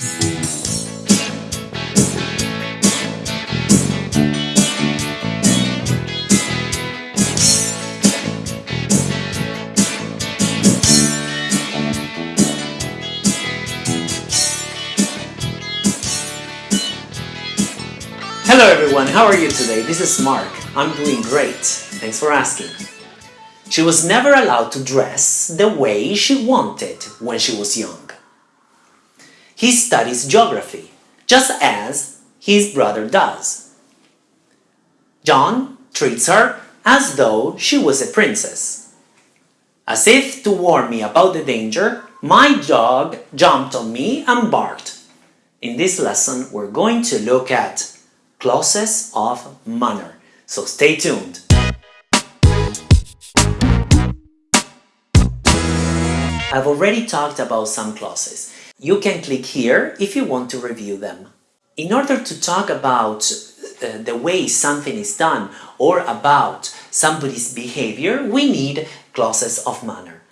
Hello everyone, how are you today? This is Mark. I'm doing great. Thanks for asking. She was never allowed to dress the way she wanted when she was young. He studies geography, just as his brother does. John treats her as though she was a princess. As if to warn me about the danger, my dog jumped on me and barked. In this lesson, we're going to look at clauses of manner. So stay tuned. I've already talked about some clauses. You can click here if you want to review them. In order to talk about uh, the way something is done or about somebody's behavior, we need clauses of manner.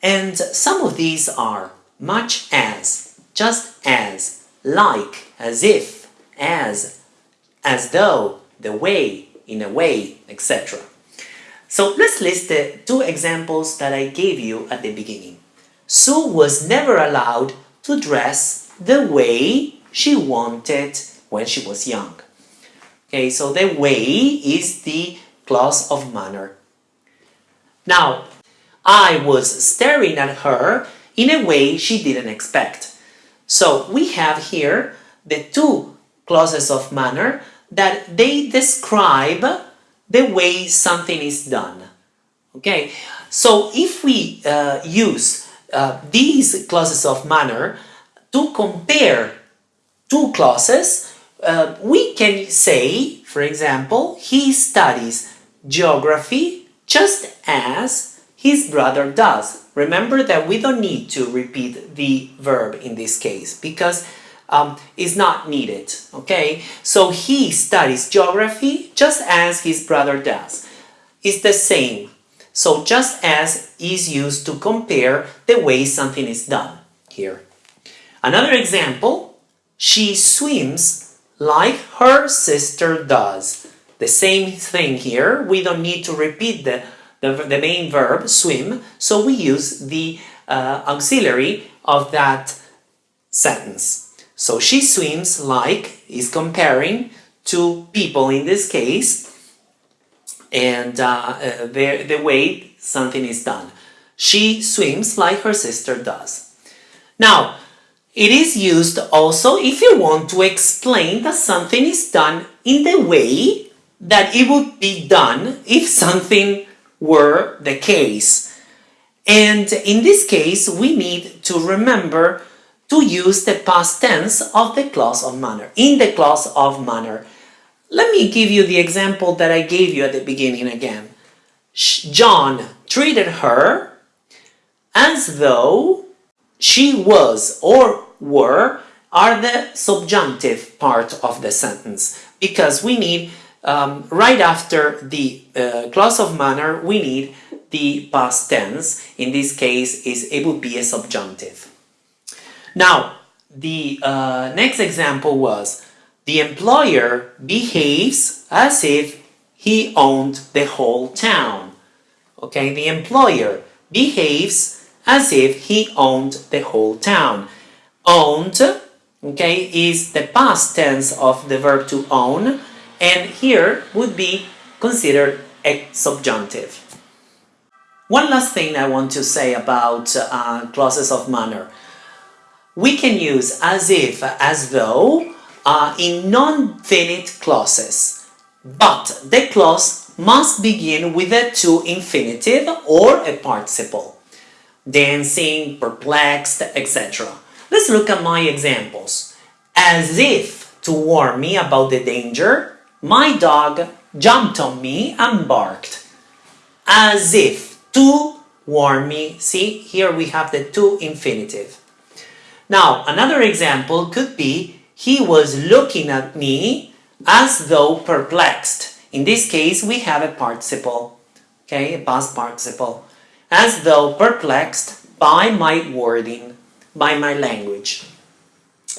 And some of these are much as, just as, like, as if, as, as though, the way, in a way, etc. So let's list the two examples that I gave you at the beginning. Sue was never allowed to dress the way she wanted when she was young. Okay, so the way is the clause of manner. Now, I was staring at her in a way she didn't expect. So we have here the two clauses of manner that they describe the way something is done. Okay, so if we uh, use uh, these clauses of manner to compare two clauses, uh, we can say, for example, he studies geography just as his brother does. Remember that we don't need to repeat the verb in this case because um, not needed, okay? So he studies geography just as his brother does. It's the same. So just as is used to compare the way something is done here. Another example, she swims like her sister does. The same thing here, we don't need to repeat the, the, the main verb, swim, so we use the uh, auxiliary of that sentence. So she swims like is comparing two people in this case and uh, uh, the, the way something is done. She swims like her sister does. Now, it is used also if you want to explain that something is done in the way that it would be done if something were the case. And in this case, we need to remember to use the past tense of the clause of manner, in the clause of manner. Let me give you the example that I gave you at the beginning again. John treated her as though she was or were are the subjunctive part of the sentence. Because we need um, right after the uh, clause of manner we need the past tense. In this case is it would be a subjunctive. Now, the uh, next example was the employer behaves as if he owned the whole town. Okay, the employer behaves as if he owned the whole town. Owned, okay, is the past tense of the verb to own, and here would be considered a subjunctive. One last thing I want to say about uh, clauses of manner we can use as if, as though uh, in non-finite clauses. But the clause must begin with a to infinitive or a participle. Dancing, perplexed, etc. Let's look at my examples. As if to warn me about the danger, my dog jumped on me and barked. As if to warn me, see here we have the to infinitive. Now, another example could be, he was looking at me as though perplexed. In this case, we have a participle, okay, a past participle, as though perplexed by my wording, by my language.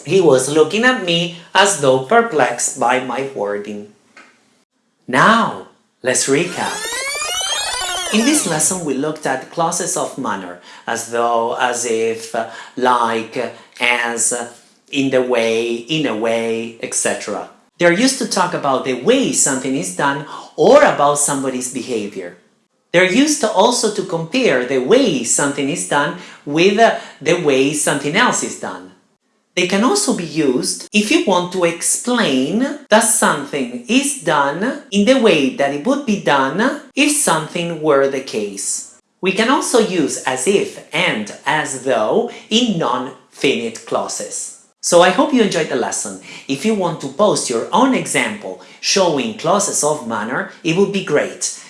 He was looking at me as though perplexed by my wording. Now, let's recap. In this lesson we looked at clauses of manner, as though, as if, like, as, in the way, in a way, etc. They're used to talk about the way something is done or about somebody's behavior. They're used to also to compare the way something is done with uh, the way something else is done. They can also be used if you want to explain that something is done in the way that it would be done if something were the case. We can also use as if and as though in non-finite clauses. So I hope you enjoyed the lesson. If you want to post your own example showing clauses of manner, it would be great.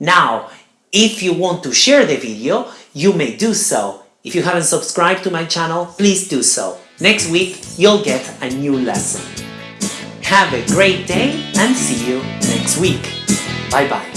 Now, if you want to share the video, you may do so. If you haven't subscribed to my channel, please do so. Next week, you'll get a new lesson. Have a great day and see you next week. Bye bye.